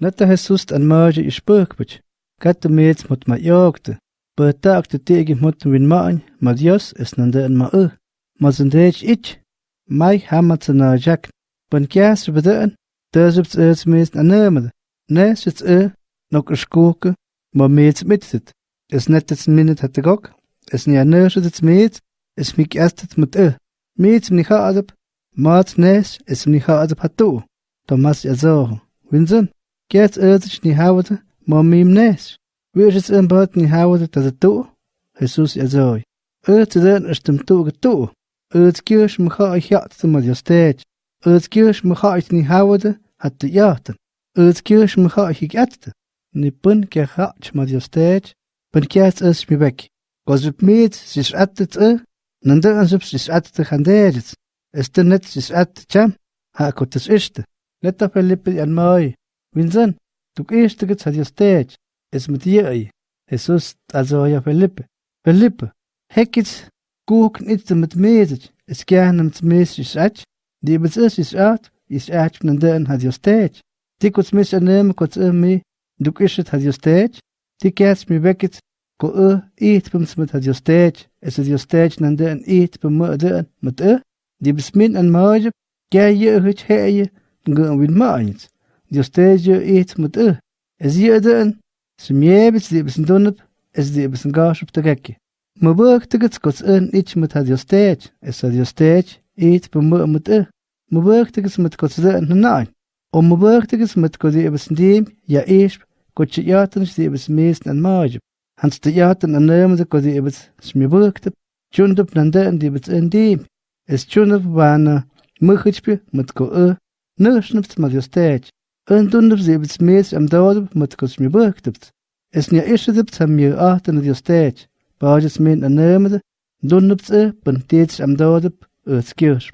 Nata Jesus an maja i spökbich. Katte mets mut ma jogte. Bertag de tegi mut win main, ma Dios es nande an ma ö. Ma sindech ich. ich. Mai hamat a jak. Ban kias beden, dösibts es mes an nemede. Ne sitz ö, nok skuke, ma mets mitzit. Es nettets minit hatte gok. Es ni anerschitets mets, es mik erstet mit ö. Mets mni haadab. Maat nes, es mni haadab du. Thomas ja so. Winsen? Get niet ni hawata momim nes. Wirchis imbat ni hawata tata tu. Jesus er Urtsi den ishtim tu getu. Urts kirsch mcha ich jat zimmer jostech. Urts kirsch mcha ich ni hawata hat de jaten. Urts kirsch mcha ich gette. Ni pun ke hach ma jostech. Pun kerst is mi weg. Gozup meet sis attet e. Nander anzup sis attet ganderit. Is de net sis attet cham. Ha kottes ishte. Net op en. وينزن توك إيش تكت هذه ستيج اسم تيعي يسوس تازو يا فيليب فيليب هكيت كوك نيت متميزج اسكيان متميزج اسعج دي بتسس اسعات اسعج من دان هذه ستيج تي كوت ميس انام كوت امي دوك إيش هذه ستيج تي كاس مي بكت كو ا ايت بمس مت هذه ستيج اس هذه ستيج من دان ايت بم دان مت ا دي بسمين ان ماج جاي يهج هي غن وين ماينز dunnep. Es die besen gaas op de gekke. Ma werktigets kots een iets met had je steeds. Es had je steeds eet bum me met e. Ma werktigets met kots de en naaien. Om ma werktigets met kots die besen diem. Ja eerst. Kots je jaten die besen meesten en maajep. Hans de jaten en nemende kots die Undundub sibits mis am dodub mutkus mi buktibt. Es nia ishidibts ham mir ahtan ad yostech. Bajas min anamad, dundubts e, bantiets am dodub, ötskirsh.